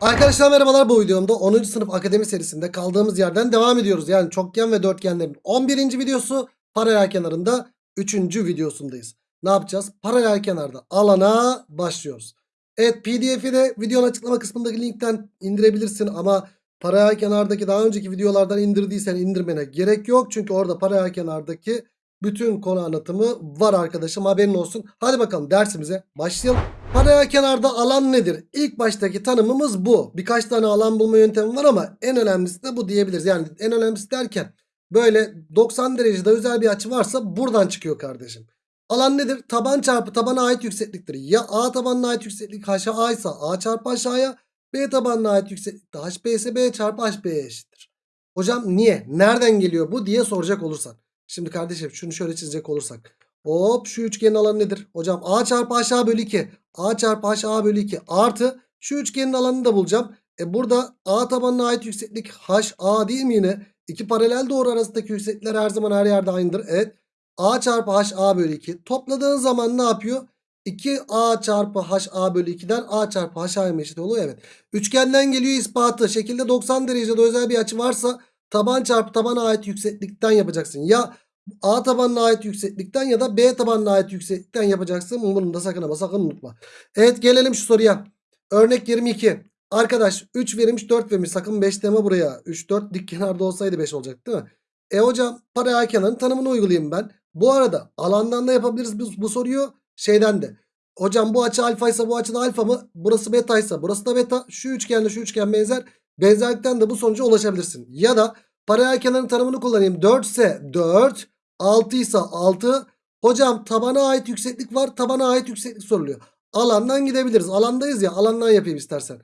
Arkadaşlar merhabalar bu videomda 10. sınıf akademi serisinde kaldığımız yerden devam ediyoruz. Yani çokgen ve dörtgenlerin 11. videosu paralel kenarında 3. videosundayız. Ne yapacağız? Paralel kenarda alana başlıyoruz. Evet pdf'i de videonun açıklama kısmındaki linkten indirebilirsin ama paralel kenardaki daha önceki videolardan indirdiysen indirmene gerek yok. Çünkü orada paralel kenardaki bütün konu anlatımı var arkadaşım haberin olsun. Hadi bakalım dersimize başlayalım. Paralel kenarda alan nedir? İlk baştaki tanımımız bu. Birkaç tane alan bulma yöntemi var ama en önemlisi de bu diyebiliriz. Yani en önemlisi derken böyle 90 derecede özel bir açı varsa buradan çıkıyor kardeşim. Alan nedir? Taban çarpı tabana ait yüksekliktir. Ya A tabanına ait yükseklik HA ise A çarpı aşağıya B tabanına ait yükseklik de HB ise B çarpı HB'ye eşittir. Hocam niye? Nereden geliyor bu diye soracak olursan. Şimdi kardeşim şunu şöyle çizecek olursak. Hop şu üçgenin alanı nedir? Hocam A çarpı aşağı bölü 2. A çarpı HA bölü 2 artı şu üçgenin alanını da bulacağım. E burada A tabanına ait yükseklik HA değil mi yine? İki paralel doğru arasındaki yükseklikler her zaman her yerde aynıdır. Evet. A çarpı HA bölü 2. Topladığın zaman ne yapıyor? 2A çarpı HA bölü 2'den A çarpı HA'ya eşit oluyor. Evet. Üçgenden geliyor ispatı. Şekilde 90 derecede özel bir açı varsa taban çarpı tabana ait yükseklikten yapacaksın. Ya A tabanına ait yükseklikten ya da B tabanına ait yükseklikten yapacaksın. Bunu da sakın ama sakın unutma. Evet gelelim şu soruya. Örnek 22. Arkadaş 3 verilmiş 4 vermiş. Sakın 5 deme buraya. 3 4 dik kenarda olsaydı 5 olacak değil mi? E hocam paralel kenarın tanımını uygulayayım ben. Bu arada alandan da yapabiliriz bu, bu soruyu. Şeyden de. Hocam bu açı alfa ise bu açı da alfa mı? Burası beta ise burası da beta. Şu üçgenle şu üçgen benzer. Benzerlikten de bu sonuca ulaşabilirsin. Ya da paralel kenarın tanımını kullanayım. 4 ise 4. 6 ise 6. Hocam tabana ait yükseklik var. Tabana ait yükseklik soruluyor. Alandan gidebiliriz. Alandayız ya. Alandan yapayım istersen.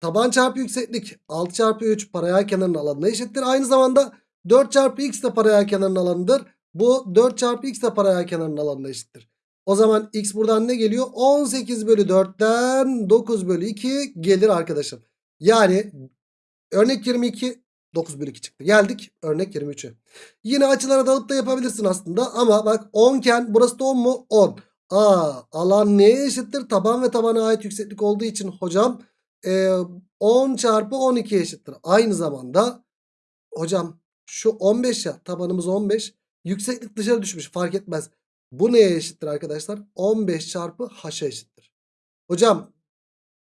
Taban çarpı yükseklik 6 çarpı 3 paralel kenarın alanına eşittir. Aynı zamanda 4 çarpı x de paralel kenarın alanıdır. Bu 4 çarpı x de paralel kenarın alanına eşittir. O zaman x buradan ne geliyor? 18 bölü 4'ten 9 bölü 2 gelir arkadaşım. Yani örnek 22 9 bölü 2 çıktı. Geldik örnek 23'e. Yine açılara dalıp da yapabilirsin aslında. Ama bak 10 iken burası da 10 mu? 10. Aa, alan neye eşittir? Taban ve tabana ait yükseklik olduğu için hocam e, 10 çarpı 12 eşittir. Aynı zamanda hocam şu 15 ya tabanımız 15. Yükseklik dışarı düşmüş fark etmez. Bu neye eşittir arkadaşlar? 15 çarpı h'a eşittir. Hocam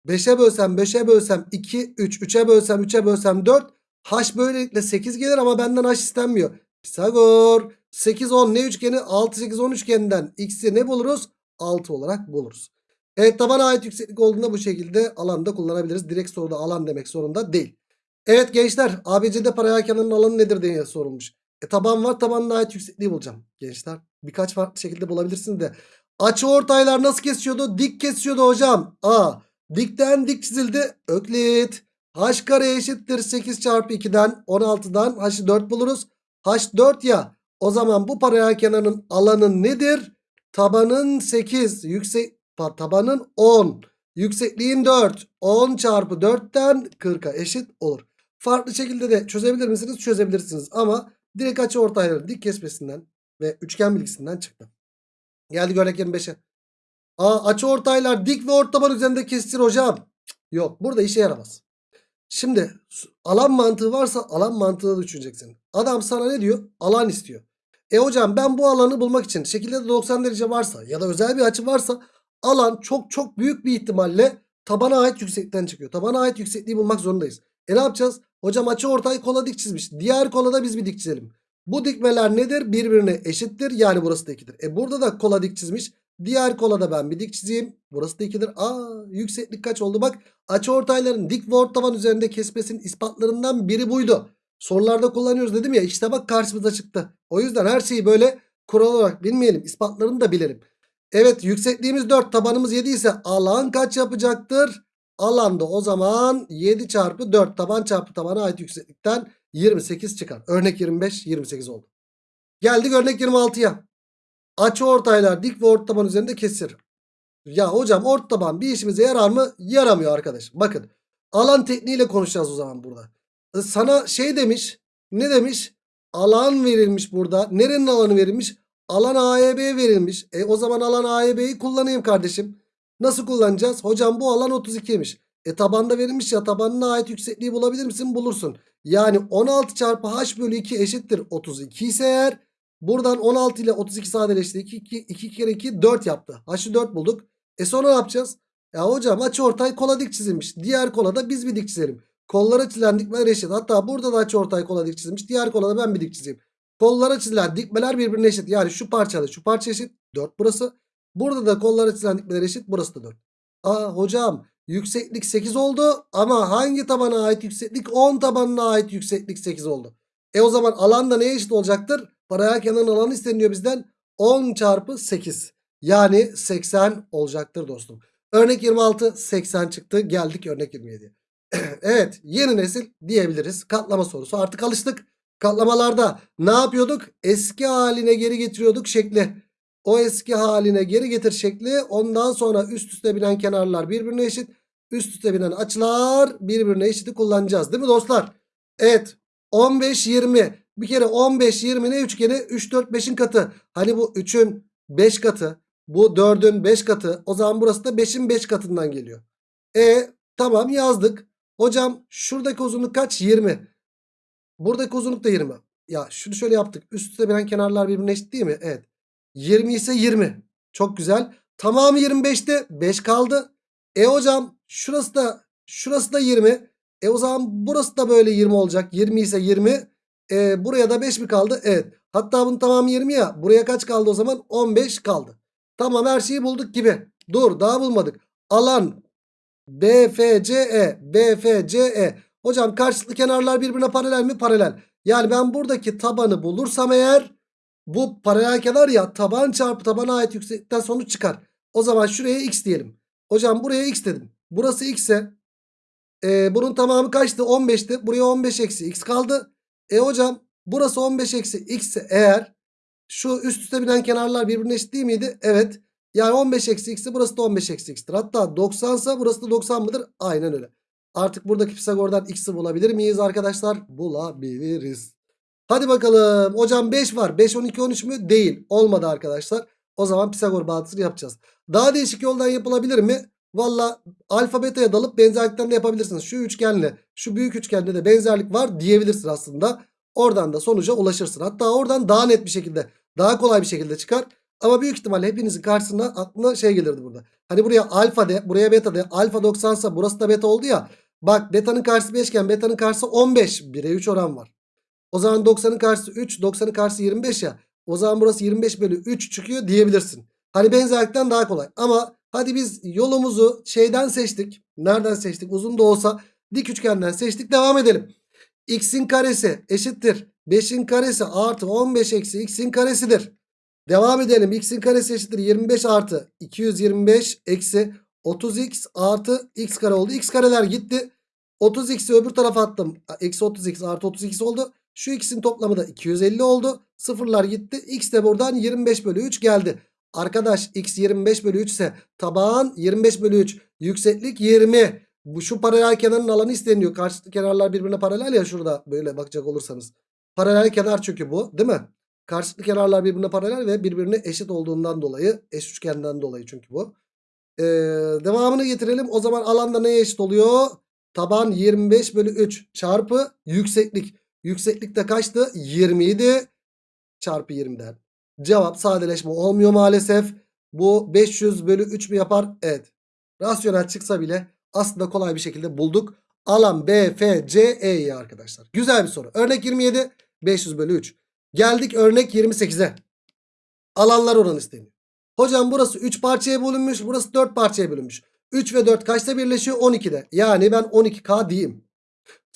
5'e bölsem 5'e bölsem 2 3 3'e bölsem 3'e bölsem 4 h böylelikle 8 gelir ama benden h istenmiyor. Pisagor 8 10 ne üçgeni 6 8 10 üçgeninden x'i ne buluruz? 6 olarak buluruz. Evet tabana ait yükseklik olduğunda bu şekilde alanda kullanabiliriz. Direkt soruda alan demek zorunda değil. Evet gençler ABC'de paralel kenarın alanı nedir diye sorulmuş. E taban var tabanına ait yüksekliği bulacağım. Gençler birkaç farklı şekilde bulabilirsiniz de. Açı ortaylar nasıl kesiyordu? Dik kesiyordu hocam. A. Dikten dik çizildi. Öklit. H kare eşittir 8 çarpı 2'den 16'dan H'ı 4 buluruz. H 4 ya. O zaman bu paralel kenarın alanı nedir? Tabanın 8. Yüksek, tabanın 10. Yüksekliğin 4. 10 çarpı 4'ten 40'a eşit olur. Farklı şekilde de çözebilir misiniz? Çözebilirsiniz. Ama direkt açı ortayları dik kesmesinden ve üçgen bilgisinden çıktı. Geldik örnek 25'e. Aa, açı ortaylar dik ve ortaban üzerinde kestir hocam. Yok burada işe yaramaz. Şimdi alan mantığı varsa alan mantığı düşüneceksin. Adam sana ne diyor? Alan istiyor. E hocam ben bu alanı bulmak için şekilde de 90 derece varsa ya da özel bir açı varsa alan çok çok büyük bir ihtimalle tabana ait yükseklikten çıkıyor. Tabana ait yüksekliği bulmak zorundayız. E ne yapacağız? Hocam açı ortayı kola dik çizmiş. Diğer kola da biz bir dik çizelim. Bu dikmeler nedir? Birbirine eşittir. Yani burası da 2'dir. E burada da kola dik çizmiş. Diğer kola da ben bir dik çizeyim. Burası da 2'dir. Aa yükseklik kaç oldu? Bak açı ortayların dik ve ortaban üzerinde kesmesinin ispatlarından biri buydu. Sorularda kullanıyoruz dedim ya işte bak karşımıza çıktı. O yüzden her şeyi böyle kural olarak bilmeyelim. İspatlarını da bilelim. Evet yüksekliğimiz 4 tabanımız 7 ise alan kaç yapacaktır? Alanda o zaman 7 çarpı 4 taban çarpı tabana ait yükseklikten 28 çıkar. Örnek 25 28 oldu. Geldik örnek 26'ya. Açı ortaylar dik ve orta taban üzerinde kesir. Ya hocam orta taban bir işimize yarar mı? Yaramıyor arkadaş. Bakın alan tekniğiyle konuşacağız o zaman burada. E, Sana şey demiş. Ne demiş? Alan verilmiş burada. Nerenin alanı verilmiş? Alan AEB verilmiş. E o zaman alan AEB'yi kullanayım kardeşim. Nasıl kullanacağız? Hocam bu alan 32'ymiş. E tabanda verilmiş ya tabanına ait yüksekliği bulabilir misin? Bulursun. Yani 16 çarpı h bölü 2 eşittir 32 ise eğer buradan 16 ile 32 sadeleşti. 2, 2, 2 kere 2 4 yaptı. H'ı 4 bulduk. E sonra ne yapacağız? Ya hocam açıortay kola dik çizilmiş. Diğer kola da biz bir dik çizelim. Kollara çizilen dikmeler eşit. Hatta burada da açıortay kola dik çizilmiş. Diğer kola da ben bir dik çizeyim. Kollara çizilen dikmeler birbirine eşit. Yani şu parçada şu parça eşit. 4 burası. Burada da kollara çizilen dikmeler eşit. Burası da 4. Aa hocam yükseklik 8 oldu. Ama hangi tabana ait yükseklik? 10 tabanına ait yükseklik 8 oldu. E o zaman alan da neye eşit olacaktır? Paralel kenarın alanı isteniyor bizden. 10 çarpı 8. Yani 80 olacaktır dostum. Örnek 26 80 çıktı. Geldik örnek 27'ye. evet yeni nesil diyebiliriz. Katlama sorusu artık alıştık. Katlamalarda ne yapıyorduk? Eski haline geri getiriyorduk şekli. O eski haline geri getir şekli. Ondan sonra üst üste binen kenarlar birbirine eşit. Üst üste binen açılar birbirine eşiti kullanacağız. Değil mi dostlar? Evet. 15 20. Bir kere 15 20 ne üçgeni? 3 4 5'in katı. Hani bu 3'ün 5 katı. Bu 4'ün 5 katı. O zaman burası da 5'in 5 katından geliyor. E tamam yazdık. Hocam şuradaki uzunluk kaç? 20. Buradaki uzunluk da 20. Ya şunu şöyle yaptık. Üst üste binen kenarlar birbirine eşit değil mi? Evet. 20 ise 20. Çok güzel. Tamamı 25'te 5 kaldı. E hocam şurası da şurası da 20. E o zaman burası da böyle 20 olacak. 20 ise 20. E, buraya da 5 mi kaldı? Evet. Hatta bunun tamamı 20 ya. Buraya kaç kaldı o zaman? 15 kaldı. Tamam her şeyi bulduk gibi. Dur daha bulmadık. Alan BFCE BFCE. Hocam karşılıklı kenarlar birbirine paralel mi? Paralel. Yani ben buradaki tabanı bulursam eğer bu paralel kenar ya taban çarpı tabana ait yükseklikten sonuç çıkar. O zaman şuraya x diyelim. Hocam buraya x dedim. Burası x ise e, bunun tamamı kaçtı? 15'ti. Buraya 15 eksi x kaldı. E hocam burası 15 eksi x eğer şu üst üste binen kenarlar birbirine eşit değil miydi? Evet. Yani 15 eksi x'ti burası da 15 eksi x'tir. Hatta 90 ise burası da 90 mıdır? Aynen öyle. Artık buradaki Pisagor'dan x'i bulabilir miyiz arkadaşlar? Bulabiliriz. Hadi bakalım. Hocam 5 var. 5, 12, 13 mü? Değil. Olmadı arkadaşlar. O zaman Pisagor bağıntısını yapacağız. Daha değişik yoldan yapılabilir mi? Valla alfa beta'ya dalıp benzerlikten de yapabilirsiniz. Şu üçgenle şu büyük üçgende de benzerlik var diyebilirsin aslında. Oradan da sonuca ulaşırsın. Hatta oradan daha net bir şekilde daha kolay bir şekilde çıkar. Ama büyük ihtimalle hepinizin karşısına aklına şey gelirdi burada. Hani buraya alfa de buraya beta de alfa 90 ise burası da beta oldu ya. Bak beta'nın karşısı 5 iken beta'nın karşısı 15. 1'e 3 oran var. O zaman 90'ın karşısı 3 90'ın karşısı 25 ya. O zaman burası 25 bölü 3 çıkıyor diyebilirsin. Hani benzerlikten daha kolay. Ama hadi biz yolumuzu şeyden seçtik. Nereden seçtik? Uzun da olsa dik üçgenden seçtik. Devam edelim. X'in karesi eşittir. 5'in karesi artı 15 eksi x'in karesidir. Devam edelim. X'in karesi eşittir 25 artı 225 eksi 30x artı x kare oldu. X kareler gitti. 30x'i öbür tarafa attım. Eksi 30x artı 32 oldu. Şu x'in toplamı da 250 oldu. Sıfırlar gitti. X de buradan 25 bölü 3 geldi. Arkadaş x 25 bölü 3 ise taban 25 bölü 3. Yükseklik 20. Bu şu paralel kenarın alanı isteniyor. Karşılıklı kenarlar birbirine paralel ya şurada böyle bakacak olursanız. Paralel kenar çünkü bu değil mi? Karşılıklı kenarlar birbirine paralel ve birbirine eşit olduğundan dolayı eş üçgenden dolayı çünkü bu. Ee, devamını getirelim. O zaman alanda neye eşit oluyor? Taban 25 bölü 3 çarpı yükseklik. Yükseklik de kaçtı? 27 çarpı 20'den. Cevap sadeleşme olmuyor maalesef. Bu 500 bölü 3 mü yapar? Evet. Rasyonel çıksa bile aslında kolay bir şekilde bulduk. Alan B, F, C, E'yi arkadaşlar. Güzel bir soru. Örnek 27 500 bölü 3. Geldik örnek 28'e. Alanlar oranı isteniyor. Hocam burası 3 parçaya bölünmüş. Burası 4 parçaya bölünmüş. 3 ve 4 kaçta birleşiyor? 12'de. Yani ben 12K diyeyim.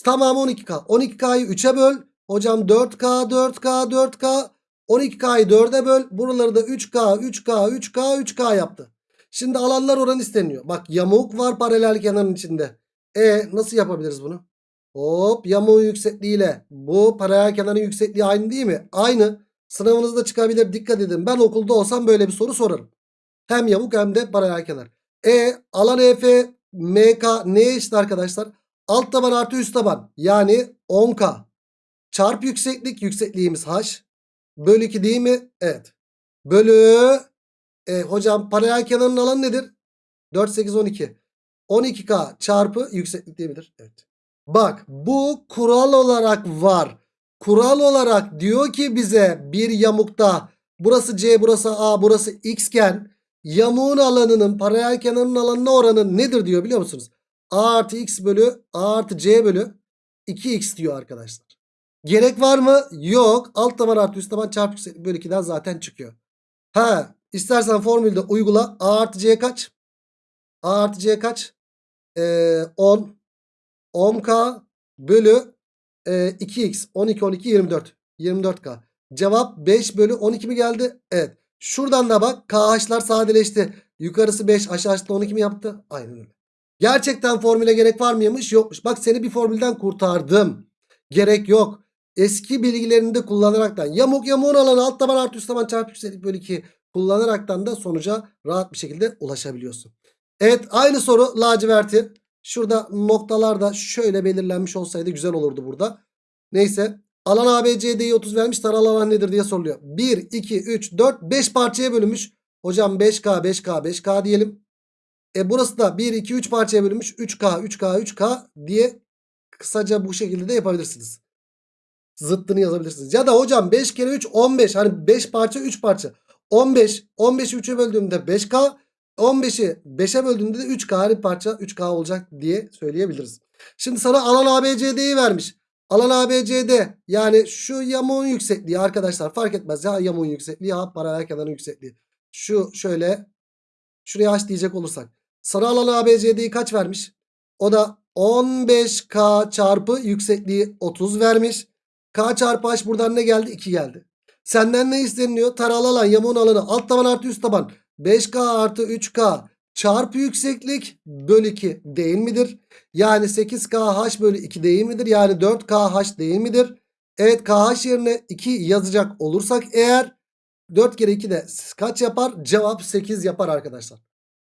Tamamı 12K. 12K'yı 3'e böl. Hocam 4K, 4K, 4K. 12K'yı 4'e böl. Buraları da 3K, 3K, 3K, 3K yaptı. Şimdi alanlar oranı isteniyor. Bak yamuk var paralel kenarın içinde. E nasıl yapabiliriz bunu? Hop yamuğun yüksekliğiyle bu paralel kenarın yüksekliği aynı değil mi? Aynı. Sınavınızda çıkabilir dikkat edin. Ben okulda olsam böyle bir soru sorarım. Hem yamuk hem de paralel kenar. E alan EF MK neye eşit arkadaşlar? Alt taban artı üst taban. Yani 10K. Çarp yükseklik yüksekliğimiz H. Bölü 2 değil mi? Evet. Bölü e, hocam paralel kenarın alanı nedir? 4, 8, 12. 12K çarpı yükseklik diyebilir. Evet. Bak bu kural olarak var. Kural olarak diyor ki bize bir yamukta burası C burası A burası X iken yamuğun alanının paralel kenarının alanına oranı nedir diyor biliyor musunuz? A artı X bölü A artı C bölü 2X diyor arkadaşlar. Gerek var mı? Yok. Alt taban artı üst taban çarpı yükseklik bölü 2'den zaten çıkıyor. Ha istersen formülde uygula. A artı C kaç? A artı C kaç? Ee, 10. 10K bölü e, 2X. 12, 12, 24. 24K. Cevap 5 bölü 12 mi geldi? Evet. Şuradan da bak KH'lar sadeleşti. Yukarısı 5 aşağısı da 12 mi yaptı? Aynen öyle. Gerçekten formüle gerek var mıymış? Yokmuş. Bak seni bir formülden kurtardım. Gerek yok. Eski bilgilerini de kullanaraktan yamuk yamuğun alanı alt taban artı üst taban çarpı yükseklik bölü 2 kullanaraktan da sonuca rahat bir şekilde ulaşabiliyorsun. Evet aynı soru laciverti. Şurada noktalar da şöyle belirlenmiş olsaydı güzel olurdu burada. Neyse alan ABCD'yi 30 vermiş taralı alan nedir diye soruluyor. 1, 2, 3, 4, 5 parçaya bölünmüş. Hocam 5K, 5K, 5K diyelim. E burası da 1, 2, 3 parçaya bölünmüş. 3K, 3K, 3K diye kısaca bu şekilde de yapabilirsiniz. Zıttını yazabilirsiniz. Ya da hocam 5 kere 3 15. Hani 5 parça 3 parça. 15. 15'i 3'e böldüğümde 5K. 15'i 5'e böldüğümde de 3K her parça 3K olacak diye söyleyebiliriz. Şimdi sana alan ABCD'yi vermiş. Alan ABCD yani şu yamuğun yüksekliği arkadaşlar fark etmez. Ya yamuğun yüksekliği ya paralel kenarın yüksekliği. Şu şöyle şuraya H diyecek olursak. Sana alan ABCD'yi kaç vermiş? O da 15K çarpı yüksekliği 30 vermiş. K çarpı H buradan ne geldi? 2 geldi. Senden ne isteniyor? Taralı alan yamuğun alanı alt taban artı üst taban 5K artı 3K çarpı yükseklik bölü 2 değil midir? Yani 8KH bölü 2 değil midir? Yani 4KH değil midir? Evet KH yerine 2 yazacak olursak eğer 4 kere 2 de kaç yapar? Cevap 8 yapar arkadaşlar.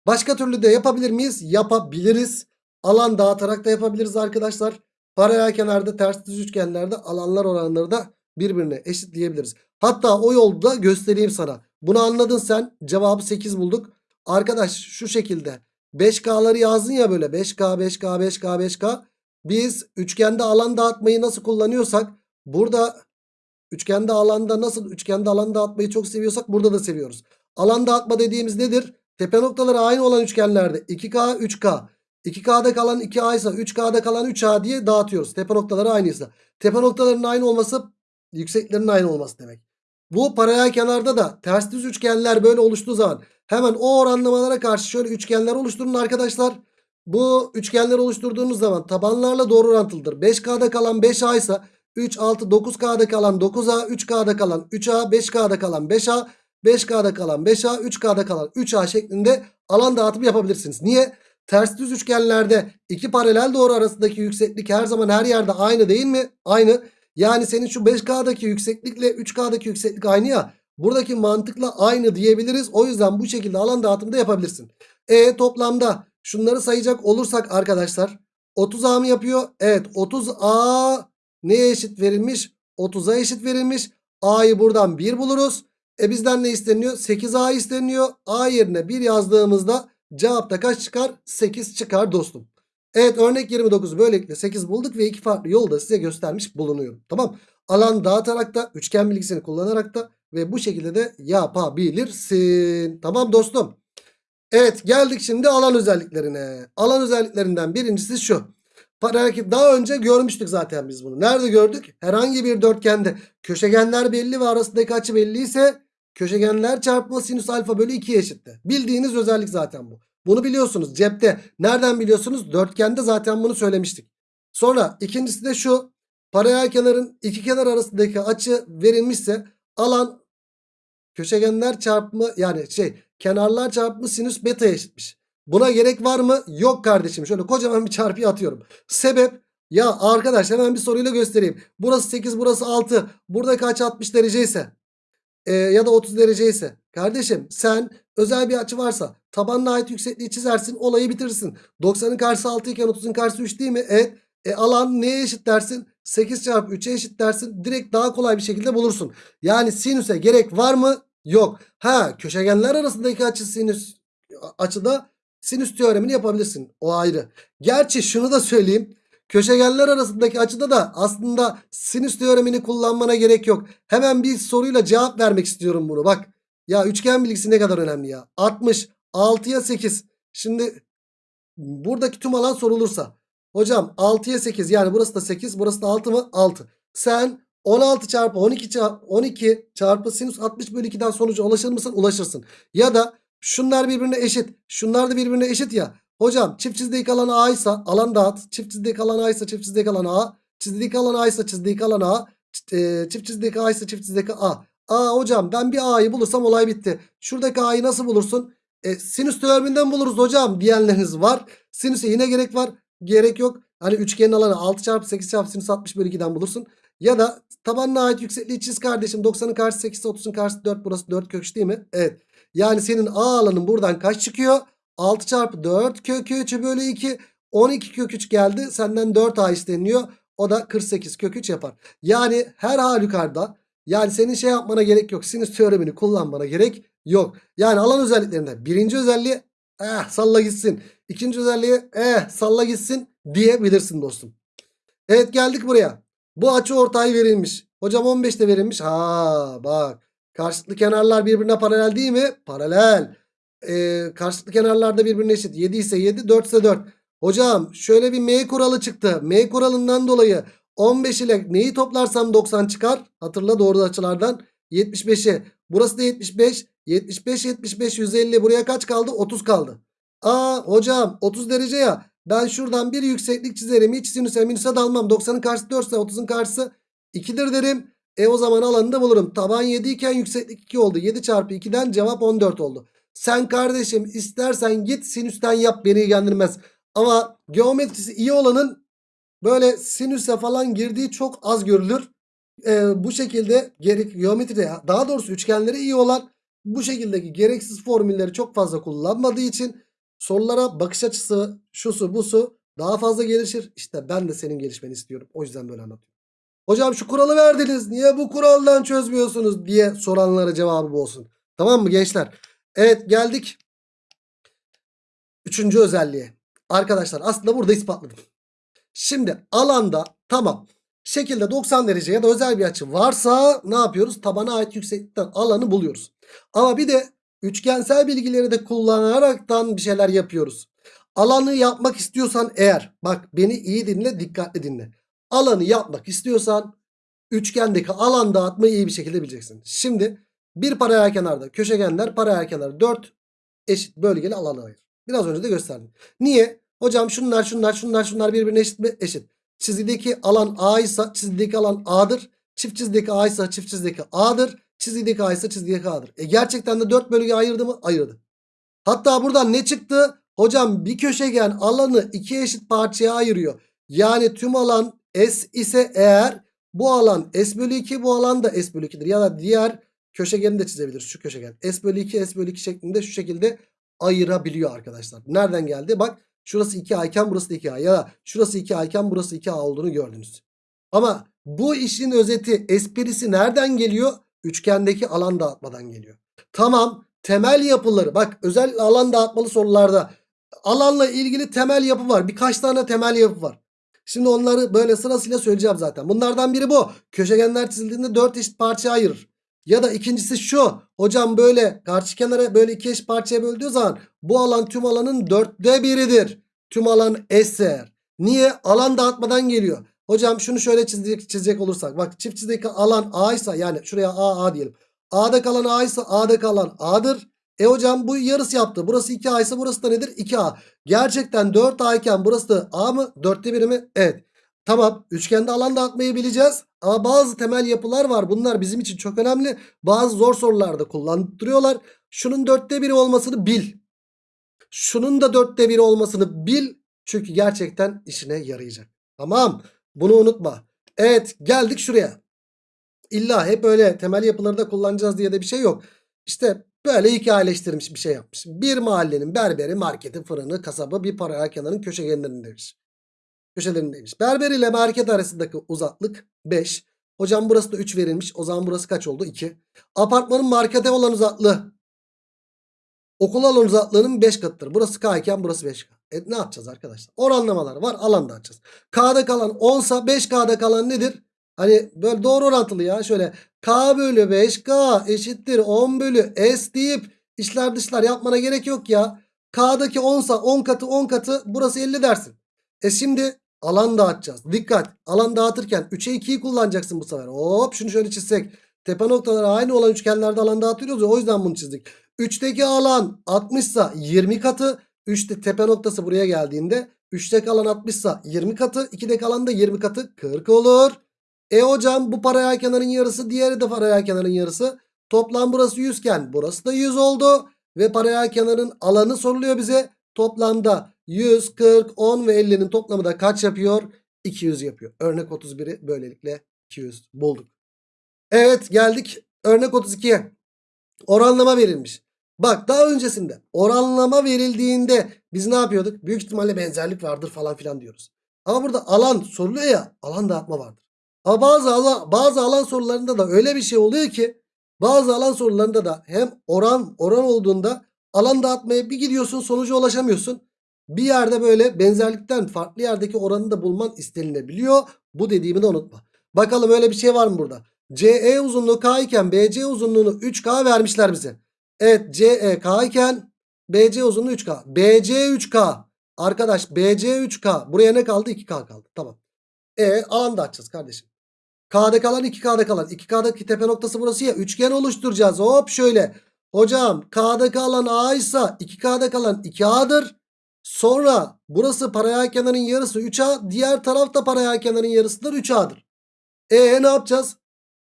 Başka türlü de yapabilir miyiz? Yapabiliriz. Alan dağıtarak da yapabiliriz arkadaşlar. Paralel kenarda ters düz üçgenlerde alanlar oranları da birbirine eşitleyebiliriz. Hatta o yolda göstereyim sana. Bunu anladın sen. Cevabı 8 bulduk. Arkadaş şu şekilde 5K'ları yazdın ya böyle 5K 5K 5K 5K. Biz üçgende alan dağıtmayı nasıl kullanıyorsak burada üçgende alanda nasıl üçgende alan dağıtmayı çok seviyorsak burada da seviyoruz. Alan dağıtma dediğimiz nedir? Tepe noktaları aynı olan üçgenlerde 2K 3K 2K'da kalan 2A ise 3K'da kalan 3A diye dağıtıyoruz. Tepe noktaları aynıysa. Tepe noktalarının aynı olması yükseklerin aynı olması demek. Bu paralel kenarda da ters düz üçgenler böyle oluştuğu zaman hemen o oranlamalara karşı şöyle üçgenler oluşturun arkadaşlar. Bu üçgenler oluşturduğunuz zaman tabanlarla doğru orantılıdır. 5K'da kalan 5A ise 3, 6, 9K'da kalan 9A, 3K'da kalan 3A, 5K'da kalan 5A, 5K'da kalan 5A, 3K'da kalan 3A şeklinde alan dağıtımı yapabilirsiniz. Niye? Ters düz üçgenlerde iki paralel doğru arasındaki yükseklik her zaman her yerde aynı değil mi? Aynı. Yani senin şu 5K'daki yükseklikle 3K'daki yükseklik aynı ya. Buradaki mantıkla aynı diyebiliriz. O yüzden bu şekilde alan dağıtımı da yapabilirsin. E toplamda şunları sayacak olursak arkadaşlar 30A mı yapıyor? Evet 30A neye eşit verilmiş? 30'a eşit verilmiş. A'yı buradan 1 buluruz. E bizden ne isteniyor? 8A isteniyor. A yerine 1 yazdığımızda cevapta kaç çıkar? 8 çıkar dostum. Evet örnek 29 böylelikle 8 bulduk ve iki farklı yolda size göstermiş bulunuyorum. Tamam. Alan dağıtarak da üçgen bilgisini kullanarak da ve bu şekilde de yapabilirsin. Tamam dostum. Evet geldik şimdi alan özelliklerine. Alan özelliklerinden birincisi şu. Paralel daha önce görmüştük zaten biz bunu. Nerede gördük? Herhangi bir dörtgende köşegenler belli ve arasındaki açı belli ise köşegenler çarpma sinüs alfa bölü 2'ye eşittir. Bildiğiniz özellik zaten bu. Bunu biliyorsunuz cepte. Nereden biliyorsunuz? Dörtgende zaten bunu söylemiştik. Sonra ikincisi de şu. Paralel kenarın iki kenar arasındaki açı verilmişse alan köşegenler çarpımı yani şey kenarlar çarpımı sinüs beta eşitmiş. Buna gerek var mı? Yok kardeşim. Şöyle kocaman bir çarpıyı atıyorum. Sebep ya arkadaş hemen bir soruyla göstereyim. Burası 8 burası 6. Burada kaç 60 derece ise e, ya da 30 derece ise kardeşim sen özel bir açı varsa tabanına ait yüksekliği çizersin olayı bitirirsin. 90'ın karşısı 6 iken 30'un karşısı 3 değil mi? Evet. E, alan neye eşit dersin? 8 çarpı 3'e eşit dersin. Direkt daha kolay bir şekilde bulursun. Yani sinüse gerek var mı? Yok. Ha köşegenler arasındaki açı sinüs açıda sinüs teoremini yapabilirsin. O ayrı. Gerçi şunu da söyleyeyim. Köşegenler arasındaki açıda da aslında sinüs teoremini kullanmana gerek yok. Hemen bir soruyla cevap vermek istiyorum bunu. Bak ya üçgen bilgisi ne kadar önemli ya. 60 6'ya 8. Şimdi buradaki tüm alan sorulursa. Hocam 6'ya 8 yani burası da 8 burası da 6 mı? 6. Sen 16 çarpı 12 çarpı 12 çarpı sinüs 60 bölü 2'den sonuca ulaşır mısın? Ulaşırsın. Ya da şunlar birbirine eşit. Şunlar da birbirine eşit ya. Hocam çift çizdeki alan A ise alan dağıt. Çift çizdeki alan A ise çift çizdeki alan A. Çizdeki alan A ise çizdeki alan A. E, Çift çizdeki A ise çift çizdeki A. Aa hocam ben bir A'yı bulursam olay bitti. Şuradaki A'yı nasıl bulursun? E, sinüs teoreminden buluruz hocam diyenleriniz var. Sinüse yine gerek var. Gerek yok. Hani üçgenin alanı 6 çarpı 8 çarpı sinüs 60 bölü 2'den bulursun. Ya da tabanına ait yüksekliği çiz kardeşim. 90'ın karşısı 8 30'un karşısı 4 burası 4 kök üç değil mi? Evet. Yani senin A alanın buradan kaç çıkıyor? 6 çarpı 4 kök 3 bölü 2 12 kök 3 geldi. Senden 4 A isteniyor. O da 48 kök 3 yapar. Yani her halükarda yani senin şey yapmana gerek yok. Sinüs teoremini kullanmana gerek yok. Yani alan özelliklerinde birinci özelliği eh salla gitsin. İkinci özelliği eh salla gitsin diyebilirsin dostum. Evet geldik buraya. Bu açı ortay verilmiş. Hocam 15'te verilmiş. Ha bak. Karşılıklı kenarlar birbirine paralel değil mi? Paralel. Ee, karşılıklı kenarlar da birbirine eşit. 7 ise 7, 4 ise 4. Hocam şöyle bir M kuralı çıktı. M kuralından dolayı 15 ile neyi toplarsam 90 çıkar. Hatırla doğru açılardan. 75'i. Burası da 75. 75, 75, 150. Buraya kaç kaldı? 30 kaldı. Aa hocam 30 derece ya. Ben şuradan bir yükseklik çizerim. Hiç sinüse minüse dalmam. 90'ın karşısı 4 ise 30'un karşısı 2'dir derim. E o zaman alanı da bulurum. Taban 7 iken yükseklik 2 oldu. 7 çarpı 2'den cevap 14 oldu. Sen kardeşim istersen git sinüsten yap beni ilgilendirmez. Ama geometrisi iyi olanın böyle sinüse falan girdiği çok az görülür. Ee, bu şekilde gerek geometride daha doğrusu üçgenleri iyi olan bu şekildeki gereksiz formülleri çok fazla kullanmadığı için sorulara bakış açısı şusu busu daha fazla gelişir. İşte ben de senin gelişmeni istiyorum. O yüzden böyle anlatıyorum. Hocam şu kuralı verdiniz. Niye bu kuraldan çözmüyorsunuz diye soranlara cevabı bu olsun. Tamam mı gençler? Evet geldik. Üçüncü özelliğe. Arkadaşlar aslında burada ispatladım. Şimdi alanda tamam. Şekilde 90 derece ya da özel bir açı varsa ne yapıyoruz? Tabana ait yükseklikten alanı buluyoruz. Ama bir de üçgensel bilgileri de kullanaraktan bir şeyler yapıyoruz. Alanı yapmak istiyorsan eğer bak beni iyi dinle dikkatli dinle. Alanı yapmak istiyorsan üçgendeki alan dağıtmayı iyi bir şekilde bileceksin. Şimdi bir paralel kenarda köşegenler paralel kenar 4 eşit bölgeli alanı ayır. Biraz önce de gösterdim. Niye? Hocam şunlar şunlar şunlar şunlar birbirine eşit mi? Eşit. Çizgideki alan A ise çizgideki alan A'dır. Çift çizgideki A ise çift çizgideki A'dır. Çizgideki A ise çizgideki A'dır. E gerçekten de 4 bölge ayırdı mı? Ayırdı. Hatta buradan ne çıktı? Hocam bir köşegen alanı iki eşit parçaya ayırıyor. Yani tüm alan S ise eğer bu alan S bölü 2 bu alan da S bölü 2'dir. Ya da diğer köşegeni de çizebiliriz şu köşegen. S bölü 2 S bölü 2 şeklinde şu şekilde ayırabiliyor arkadaşlar. Nereden geldi? Bak şurası 2A iken burası da 2A ya da şurası 2A iken burası 2A olduğunu gördünüz. Ama bu işin özeti esprisi nereden geliyor? Üçgendeki alan dağıtmadan geliyor. Tamam temel yapıları bak özel alan dağıtmalı sorularda alanla ilgili temel yapı var. Birkaç tane temel yapı var. Şimdi onları böyle sırasıyla söyleyeceğim zaten. Bunlardan biri bu. Köşegenler çizildiğinde 4 eşit parçaya ayırır. Ya da ikincisi şu. Hocam böyle karşı kenara böyle iki eşit parçaya böldüğü zaman bu alan tüm alanın dörtte biridir. Tüm alan eser. Niye? Alan dağıtmadan geliyor. Hocam şunu şöyle çizecek, çizecek olursak. Bak çift çizdeki alan A ise yani şuraya A A diyelim. A'da kalan A ise A'da kalan A'dır. E hocam bu yarısı yaptı. Burası 2A ise burası da nedir? 2A. Gerçekten 4A iken burası da A mı? 4'te biri mi? Evet. Tamam üçgende alan dağıtmayı bileceğiz. Ama bazı temel yapılar var. Bunlar bizim için çok önemli. Bazı zor sorularda kullandırıyorlar. Şunun dörtte biri olmasını bil. Şunun da dörtte biri olmasını bil. Çünkü gerçekten işine yarayacak. Tamam. Bunu unutma. Evet geldik şuraya. İlla hep öyle temel yapıları da kullanacağız diye de bir şey yok. İşte böyle hikayeleştirilmiş bir şey yapmış. Bir mahallenin berberi, marketi, fırını, kasabı bir paralel kenarın köşegenlerindeymiş. Köşelerindeymiş. Berber ile market arasındaki uzaklık 5. Hocam burası da 3 verilmiş. O zaman burası kaç oldu? 2. Apartmanın markete olan uzaklığı Okul alan uzaklığının 5 katıdır. Burası K iken burası 5K. E ne yapacağız arkadaşlar? Oranlamalar var. Alan da açacağız. K'da kalan 10 sa 5K'da kalan nedir? Hani böyle doğru orantılı ya. Şöyle K bölü 5K eşittir 10 bölü S deyip içler dışlar yapmana gerek yok ya. K'daki 10 sa 10 katı 10 katı burası 50 dersin. E şimdi alan dağıtacağız. Dikkat. Alan dağıtırken 3'e 2'yi kullanacaksın bu sefer. Hop şunu şöyle çizsek. Tepe noktaları aynı olan üçgenlerde alan dağıtıyoruz ya o yüzden bunu çizdik. 3'teki alan 60 ise 20 katı. 3'te tepe noktası buraya geldiğinde 3'teki alan 60 ise 20 katı. 2'deki alan da 20 katı 40 olur. E hocam bu paralel kenarın yarısı diğeri de paralel kenarın yarısı. Toplam burası 100 iken burası da 100 oldu. Ve paralel kenarın alanı soruluyor bize. Toplamda 100, 40, 10 ve 50'nin toplamı da kaç yapıyor? 200 yapıyor. Örnek 31'i böylelikle 200 bulduk. Evet geldik örnek 32'ye. Oranlama verilmiş. Bak daha öncesinde oranlama verildiğinde biz ne yapıyorduk? Büyük ihtimalle benzerlik vardır falan filan diyoruz. Ama burada alan soruluyor ya alan dağıtma vardır. Ama bazı alan, bazı alan sorularında da öyle bir şey oluyor ki bazı alan sorularında da hem oran oran olduğunda alan dağıtmaya bir gidiyorsun sonuca ulaşamıyorsun. Bir yerde böyle benzerlikten farklı yerdeki oranı da bulman istenilebiliyor. Bu dediğimi de unutma. Bakalım öyle bir şey var mı burada? CE uzunluğu K iken BC uzunluğunu 3K vermişler bize. Evet CE K iken BC uzunluğu 3K. BC 3K. Arkadaş BC 3K. Buraya ne kaldı? 2K kaldı. Tamam. E alan da açacağız kardeşim. K'da kalan 2K'da kalan. 2K'daki tepe noktası burası ya. Üçgen oluşturacağız. Hop şöyle. Hocam K'da kalan A ise 2K'da kalan 2A'dır. Sonra burası paralel kenarın yarısı 3A. Diğer tarafta paralel kenarın yarısıdır 3A'dır. E ne yapacağız?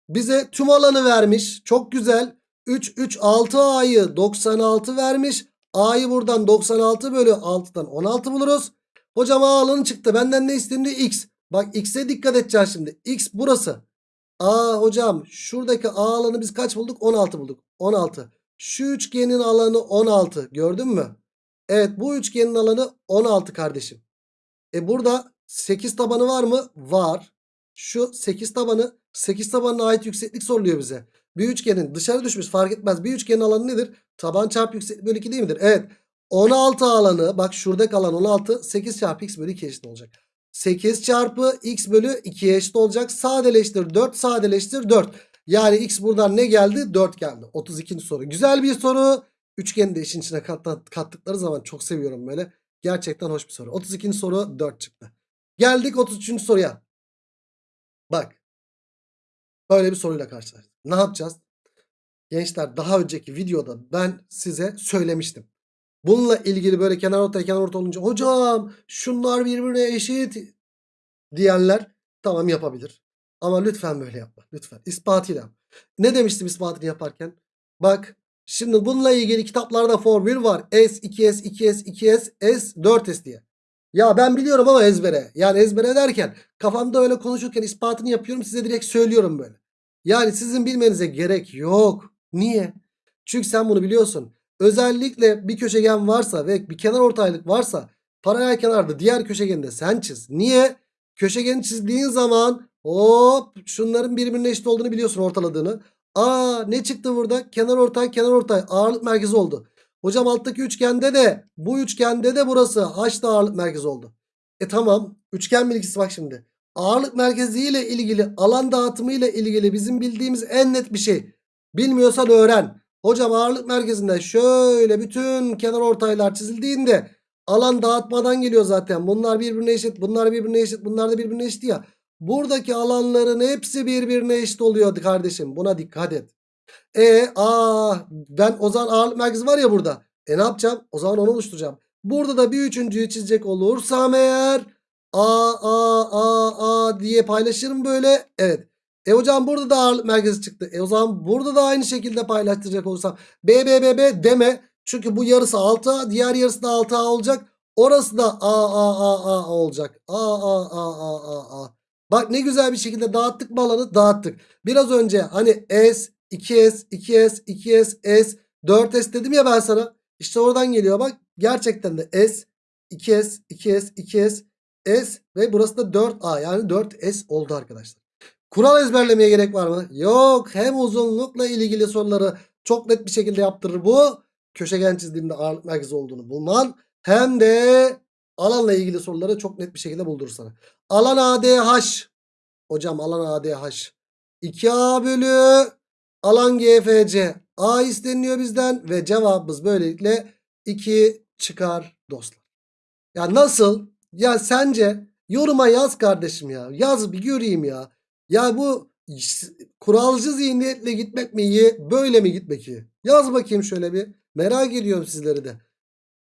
Bize tüm alanı vermiş. Çok güzel. 3, 3, 6 A'yı 96 vermiş. A'yı buradan 96 bölü 6'dan 16 buluruz. Hocam A alanı çıktı. Benden ne isteniyor? X. Bak X'e dikkat edeceğiz şimdi. X burası. A hocam şuradaki A alanı biz kaç bulduk? 16 bulduk. 16. Şu üçgenin alanı 16. Gördün mü? Evet bu üçgenin alanı 16 kardeşim. E burada 8 tabanı var mı? Var. Şu 8 tabanı 8 tabanına ait yükseklik soruluyor bize. Bir üçgenin dışarı düşmüş fark etmez. Bir üçgenin alanı nedir? Taban çarpı yükseklik bölü 2 değil midir? Evet. 16 alanı bak şurada kalan 16 8 çarpı x bölü 2 eşit olacak. 8 çarpı x bölü 2'ye eşit olacak. Sadeleştir 4 sadeleştir 4. Yani x buradan ne geldi? 4 geldi. 32. soru. Güzel bir soru. Üçgeni de işin içine kat, kattıkları zaman çok seviyorum böyle. Gerçekten hoş bir soru. 32. soru 4 çıktı. Geldik 33. soruya. Bak. Böyle bir soruyla karşılaştık. Ne yapacağız? Gençler daha önceki videoda ben size söylemiştim. Bununla ilgili böyle kenar ortaya kenar orta olunca hocam şunlar birbirine eşit diyenler tamam yapabilir. Ama lütfen böyle yapma. Lütfen. İspatıyla. Ne demiştim ispatını yaparken? Bak şimdi bununla ilgili kitaplarda formül var. S, 2S, 2S, 2S, S, 4S diye. Ya ben biliyorum ama ezbere. Yani ezbere derken kafamda öyle konuşurken ispatını yapıyorum size direkt söylüyorum böyle. Yani sizin bilmenize gerek yok. Niye? Çünkü sen bunu biliyorsun. Özellikle bir köşegen varsa ve bir kenar ortaylık varsa paralel kenarda diğer köşegeni de sen çiz. Niye? Köşegeni çizdiğin zaman hop şunların birbirine eşit olduğunu biliyorsun ortaladığını. Aa ne çıktı burada? Kenar ortay kenar ortay ağırlık merkezi oldu. Hocam alttaki üçgende de bu üçgende de burası H'da ağırlık merkezi oldu. E tamam üçgen bilgisi bak şimdi. Ağırlık merkezi ile ilgili alan dağıtımı ile ilgili bizim bildiğimiz en net bir şey. Bilmiyorsan öğren. Hocam ağırlık merkezinde şöyle bütün kenar ortaylar çizildiğinde alan dağıtmadan geliyor zaten. Bunlar birbirine eşit, bunlar birbirine eşit, bunlar da birbirine eşit ya. Buradaki alanların hepsi birbirine eşit oluyordu kardeşim. Buna dikkat et. E aa ben o zaman ağırlık merkezi var ya burada. E ne yapacağım? O zaman onu oluşturacağım. Burada da bir üçüncüyü çizecek olursam eğer A A A A diye paylaşırım böyle. Evet. E hocam burada da ağırlık merkezi çıktı. E o zaman burada da aynı şekilde paylaştıracak olursam B B B B deme. Çünkü bu yarısı 6A diğer yarısı da 6A olacak. Orası da A A A A olacak. A A A A A A. Bak ne güzel bir şekilde dağıttık mı alanı dağıttık. Biraz önce hani S 2S 2S 2S S 4S dedim ya ben sana. İşte oradan geliyor bak. Gerçekten de S 2S 2S 2S S ve burası da 4A yani 4S oldu arkadaşlar. Kural ezberlemeye gerek var mı? Yok. Hem uzunlukla ilgili soruları çok net bir şekilde yaptırır bu. köşegen çizdiğimde ağırlık merkezi olduğunu bulman hem de alanla ilgili soruları çok net bir şekilde buldurur sana. Alan ADH. Hocam alan ADH. 2A bölü alan GFC. A isteniyor bizden ve cevabımız böylelikle 2 çıkar dostlar. Ya nasıl? Ya sence yoruma yaz kardeşim ya. Yaz bir göreyim ya. Ya bu kuralcı zihniyetle gitmek mi iyi böyle mi gitmek iyi? Yaz bakayım şöyle bir. Merak ediyorum sizleri de.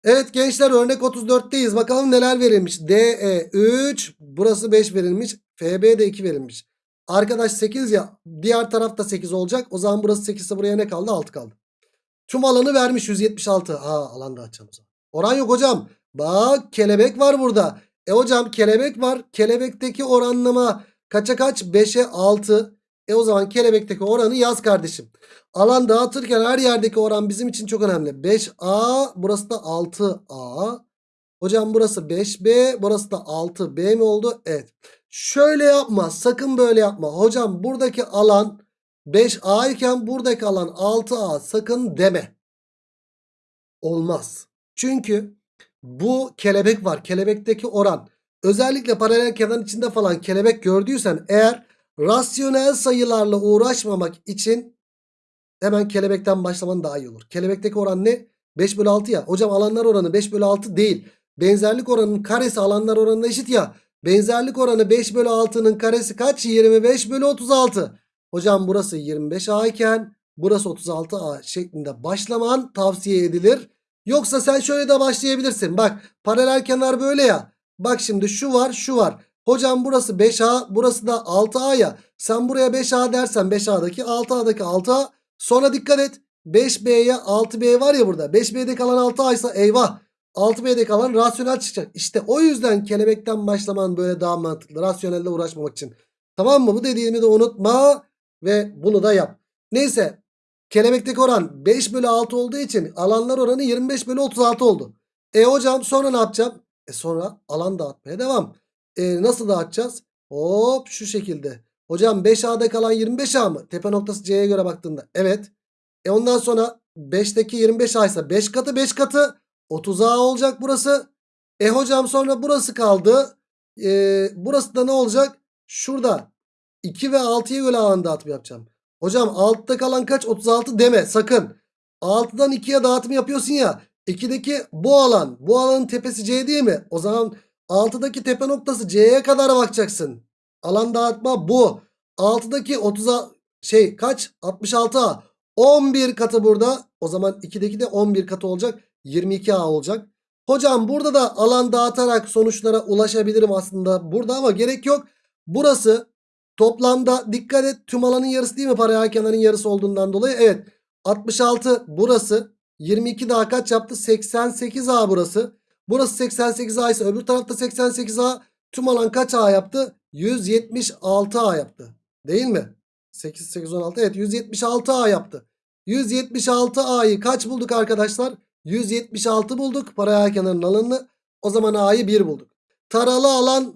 Evet gençler örnek 34'teyiz. Bakalım neler verilmiş. DE 3 burası 5 verilmiş. FB de 2 verilmiş. Arkadaş 8 ya diğer tarafta 8 olacak. O zaman burası 8 ise buraya ne kaldı? 6 kaldı. Tüm alanı vermiş 176. Aa alan da zaman. Oran yok hocam. Bak kelebek var burada. E hocam kelebek var. Kelebekteki oranlama kaça kaç? 5'e 6. E o zaman kelebekteki oranı yaz kardeşim. Alan dağıtırken her yerdeki oran bizim için çok önemli. 5A burası da 6A. Hocam burası 5B burası da 6B mi oldu? Evet. Şöyle yapma sakın böyle yapma. Hocam buradaki alan 5A iken buradaki alan 6A sakın deme. Olmaz. Çünkü bu kelebek var. Kelebekteki oran. Özellikle paralel kenar içinde falan kelebek gördüysen eğer rasyonel sayılarla uğraşmamak için hemen kelebekten başlaman daha iyi olur. Kelebekteki oran ne? 5 bölü 6 ya. Hocam alanlar oranı 5 bölü 6 değil. Benzerlik oranının karesi alanlar oranına eşit ya. Benzerlik oranı 5 bölü 6'nın karesi kaç? 25 bölü 36. Hocam burası 25A iken burası 36A şeklinde başlaman tavsiye edilir. Yoksa sen şöyle de başlayabilirsin. Bak paralel kenar böyle ya. Bak şimdi şu var şu var. Hocam burası 5A burası da 6A ya. Sen buraya 5A dersen 5A'daki 6A'daki 6A. Sonra dikkat et. 5B'ye 6B var ya burada. 5B'de kalan 6A ise eyvah. 6B'de kalan rasyonel çıkacak. İşte o yüzden kelebekten başlaman böyle daha mantıklı. Rasyonelle uğraşmamak için. Tamam mı? Bu dediğimi de unutma. Ve bunu da yap. Neyse. Kelebekteki oran 5 bölü 6 olduğu için alanlar oranı 25 bölü 36 oldu. E hocam sonra ne yapacağım? E sonra alan dağıtmaya devam. E nasıl dağıtacağız? Hop şu şekilde. Hocam 5A'da kalan 25A mı? Tepe noktası C'ye göre baktığında. Evet. E ondan sonra 5'teki 25A ise 5 katı 5 katı 30A olacak burası. E hocam sonra burası kaldı. E, burası da ne olacak? Şurada 2 ve 6'ya göre alan dağıtımı yapacağım. Hocam altta kalan kaç? 36 deme sakın. 6'dan 2'ye dağıtım yapıyorsun ya. 2'deki bu alan. Bu alanın tepesi C değil mi? O zaman 6'daki tepe noktası C'ye kadar bakacaksın. Alan dağıtma bu. 6'daki 30'a şey kaç? 66A. 11 katı burada. O zaman 2'deki de 11 katı olacak. 22A olacak. Hocam burada da alan dağıtarak sonuçlara ulaşabilirim aslında burada ama gerek yok. Burası toplamda dikkat et tüm alanın yarısı değil mi paralel kenarın yarısı olduğundan dolayı. Evet 66 burası 22 daha kaç yaptı 88A burası. Burası 88A ise öbür tarafta 88A tüm alan kaç A yaptı? 176A yaptı değil mi? 8, 8, 16 evet 176A yaptı. 176A'yı kaç bulduk arkadaşlar? 176 bulduk paralel kenarın alanını. O zaman A'yı 1 bulduk. Taralı alan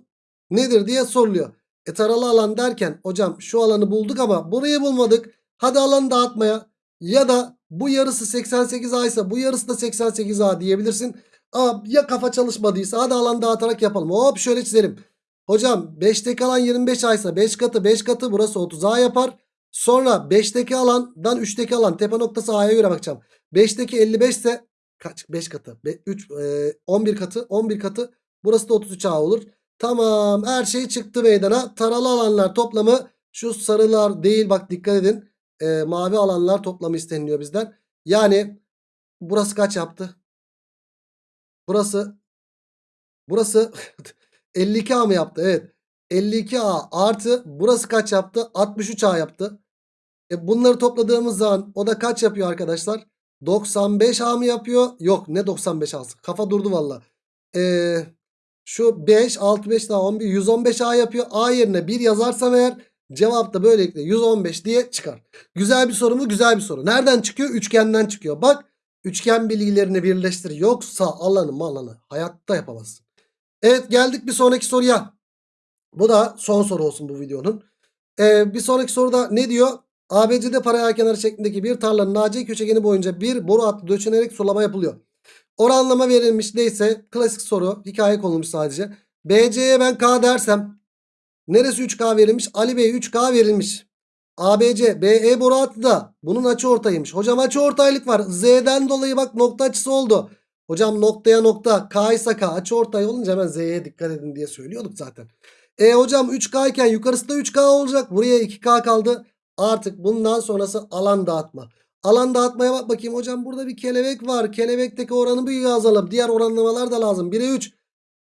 nedir diye soruluyor. E taralı alan derken hocam şu alanı bulduk ama burayı bulmadık. Hadi alanı dağıtmaya ya da bu yarısı 88A ise bu yarısı da 88A diyebilirsin. Ama ya kafa çalışmadıysa hadi alan dağıtarak yapalım. Hop şöyle çizelim. Hocam 5'teki alan 25A ise 5 katı 5 katı burası 30A yapar. Sonra 5'teki alandan 3'teki alan tepe noktası A'ya göre bakacağım. 5'teki 55 ise kaç 5 katı 3 e, 11 katı 11 katı burası da 33A olur. Tamam her şey çıktı meydana. Taralı alanlar toplamı şu sarılar değil bak dikkat edin. E, mavi alanlar toplamı isteniliyor bizden. Yani burası kaç yaptı? Burası burası 52A mı yaptı? Evet. 52A artı burası kaç yaptı? 63A yaptı. E bunları topladığımız zaman o da kaç yapıyor arkadaşlar? 95A mı yapıyor? Yok ne 95A'sı? Kafa durdu valla. Ee, şu 5, 6, 5 daha 11, 115A yapıyor. A yerine 1 yazarsam eğer cevap da böylelikle 115 diye çıkar. Güzel bir soru mu? Güzel bir soru. Nereden çıkıyor? Üçgenden çıkıyor. Bak üçgen bilgilerini birleştir. Yoksa alanı malanı hayatta yapamazsın. Evet geldik bir sonraki soruya. Bu da son soru olsun bu videonun. Ee, bir sonraki soruda ne diyor? ABC'de paralel kenar şeklindeki bir tarlanın AC köşegeni boyunca bir boru hattı döşenerek sulama yapılıyor. Oranlama verilmiş neyse klasik soru hikaye konulmuş sadece. BC'ye ben K dersem neresi 3K verilmiş? Ali Bey 3K verilmiş. ABC BE boru hattı da bunun açı ortaymış. Hocam açı ortaylık var. Z'den dolayı bak nokta açısı oldu. Hocam noktaya nokta K ise K açı ortay olunca hemen Z'ye dikkat edin diye söylüyorduk zaten. E hocam 3K iken yukarısı da 3K olacak. Buraya 2K kaldı. Artık bundan sonrası alan dağıtma. Alan dağıtmaya bak bakayım hocam burada bir kelebek var. Kelebekteki oranı bir yazalım. Diğer oranlamalar da lazım. 1'e 3.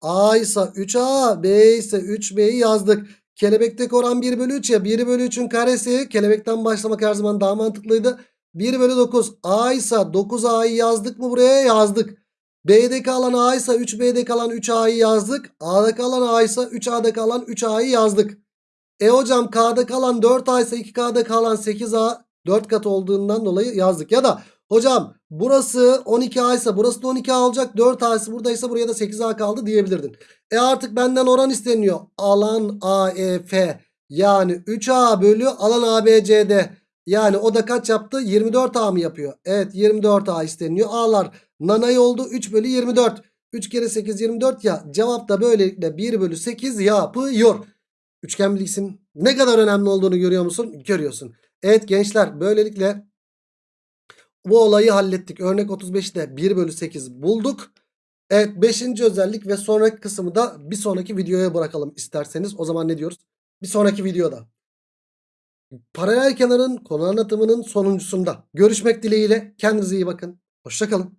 A ise 3A, B ise 3B'yi yazdık. Kelebekteki oran 1 bölü 3 ya. 1 bölü 3'ün karesi. Kelebekten başlamak her zaman daha mantıklıydı. 1 bölü 9. A ise 9A'yı yazdık mı buraya? Yazdık. B'deki alan A ise 3B'deki alan 3A'yı yazdık. A'daki alan A ise 3A'daki alan 3A'yı yazdık. E hocam K'da kalan 4A ise 2K'da kalan 8A 4 kat olduğundan dolayı yazdık. Ya da hocam burası 12A ise burası da 12A olacak. 4A ise buradaysa buraya da 8A kaldı diyebilirdin. E artık benden oran isteniyor. Alan AEF yani 3A bölü alan ABCD. Yani o da kaç yaptı? 24A mı yapıyor? Evet 24A isteniyor. A'lar nanay oldu. 3 bölü 24. 3 kere 8 24 ya. Cevap da böylelikle 1 bölü 8 yapıyor. Üçgen bilgisinin ne kadar önemli olduğunu görüyor musun? Görüyorsun. Evet gençler böylelikle bu olayı hallettik. Örnek 35'te 1 bölü 8 bulduk. Evet 5. özellik ve sonraki kısmı da bir sonraki videoya bırakalım isterseniz. O zaman ne diyoruz? Bir sonraki videoda. Paralel kenarın konu anlatımının sonuncusunda. Görüşmek dileğiyle. Kendinize iyi bakın. Hoşçakalın.